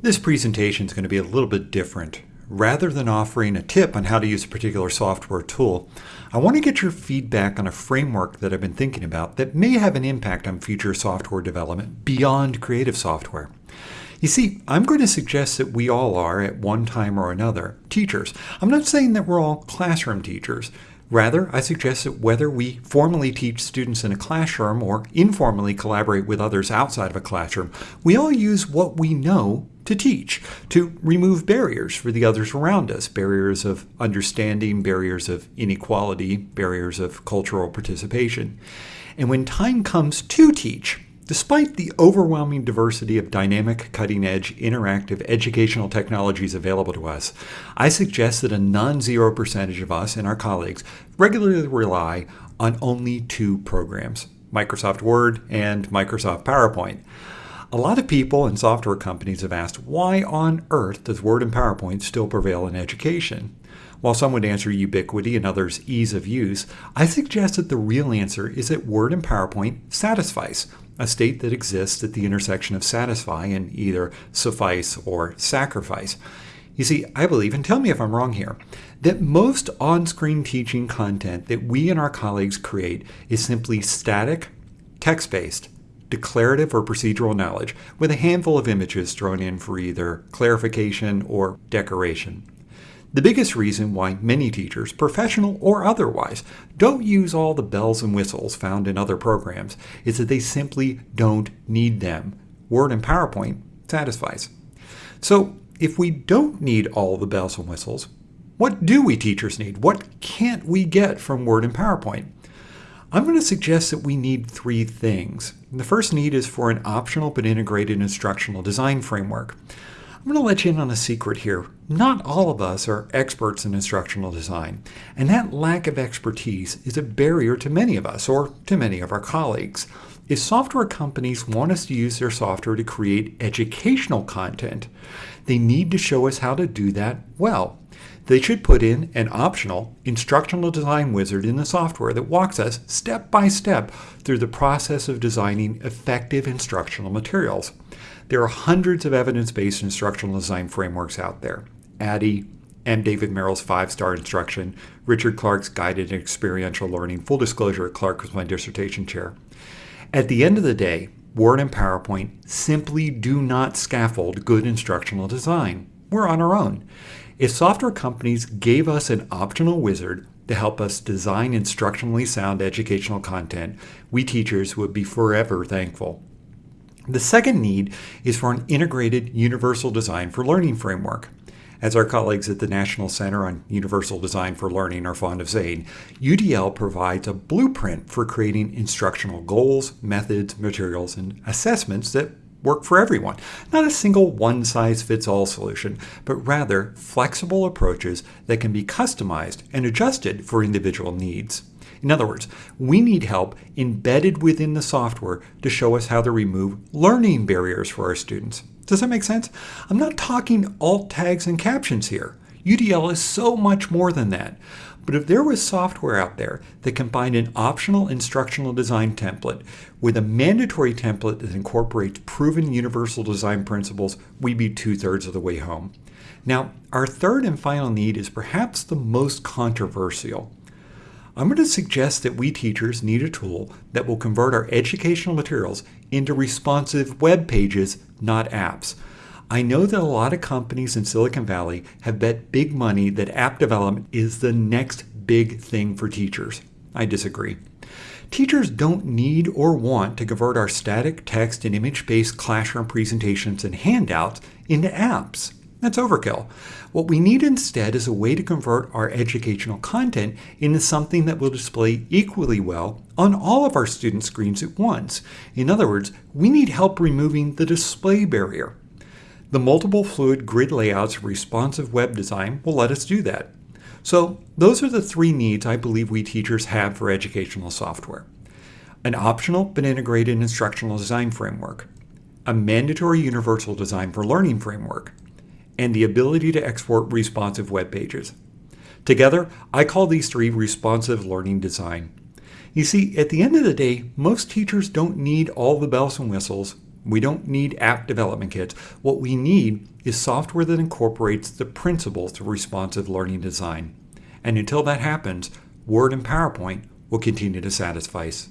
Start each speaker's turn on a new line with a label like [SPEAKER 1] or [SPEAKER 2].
[SPEAKER 1] This presentation is going to be a little bit different. Rather than offering a tip on how to use a particular software tool, I want to get your feedback on a framework that I've been thinking about that may have an impact on future software development beyond creative software. You see, I'm going to suggest that we all are, at one time or another, teachers. I'm not saying that we're all classroom teachers. Rather, I suggest that whether we formally teach students in a classroom or informally collaborate with others outside of a classroom, we all use what we know to teach, to remove barriers for the others around us, barriers of understanding, barriers of inequality, barriers of cultural participation. And when time comes to teach, Despite the overwhelming diversity of dynamic, cutting-edge, interactive educational technologies available to us, I suggest that a non-zero percentage of us and our colleagues regularly rely on only two programs, Microsoft Word and Microsoft PowerPoint. A lot of people and software companies have asked why on earth does Word and PowerPoint still prevail in education? While some would answer ubiquity and others ease of use, I suggest that the real answer is that Word and PowerPoint satisfies a state that exists at the intersection of satisfy and either suffice or sacrifice. You see, I believe, and tell me if I'm wrong here, that most on-screen teaching content that we and our colleagues create is simply static, text-based, declarative or procedural knowledge with a handful of images thrown in for either clarification or decoration. The biggest reason why many teachers, professional or otherwise, don't use all the bells and whistles found in other programs is that they simply don't need them. Word and PowerPoint satisfies. So if we don't need all the bells and whistles, what do we teachers need? What can't we get from Word and PowerPoint? I'm going to suggest that we need three things. The first need is for an optional but integrated instructional design framework. I'm going to let you in on a secret here. Not all of us are experts in instructional design, and that lack of expertise is a barrier to many of us, or to many of our colleagues. If software companies want us to use their software to create educational content, they need to show us how to do that well. They should put in an optional instructional design wizard in the software that walks us step by step through the process of designing effective instructional materials. There are hundreds of evidence-based instructional design frameworks out there. ADDIE, M. David Merrill's five-star instruction, Richard Clark's guided experiential learning. Full disclosure, Clark was my dissertation chair. At the end of the day, Word and PowerPoint simply do not scaffold good instructional design. We're on our own. If software companies gave us an optional wizard to help us design instructionally sound educational content, we teachers would be forever thankful. The second need is for an integrated universal design for learning framework. As our colleagues at the National Center on Universal Design for Learning are fond of saying, UDL provides a blueprint for creating instructional goals, methods, materials, and assessments that work for everyone. Not a single one-size-fits-all solution, but rather flexible approaches that can be customized and adjusted for individual needs. In other words, we need help embedded within the software to show us how to remove learning barriers for our students. Does that make sense? I'm not talking alt tags and captions here. UDL is so much more than that. But if there was software out there that combined an optional instructional design template with a mandatory template that incorporates proven universal design principles, we'd be two-thirds of the way home. Now, our third and final need is perhaps the most controversial. I'm going to suggest that we teachers need a tool that will convert our educational materials into responsive web pages, not apps. I know that a lot of companies in Silicon Valley have bet big money that app development is the next big thing for teachers. I disagree. Teachers don't need or want to convert our static text and image-based classroom presentations and handouts into apps. That's overkill. What we need instead is a way to convert our educational content into something that will display equally well on all of our student screens at once. In other words, we need help removing the display barrier. The multiple fluid grid layouts of responsive web design will let us do that. So those are the three needs I believe we teachers have for educational software. An optional but integrated instructional design framework, a mandatory universal design for learning framework, and the ability to export responsive web pages. Together, I call these three responsive learning design. You see, at the end of the day, most teachers don't need all the bells and whistles. We don't need app development kits. What we need is software that incorporates the principles of responsive learning design. And until that happens, Word and PowerPoint will continue to satisfy us.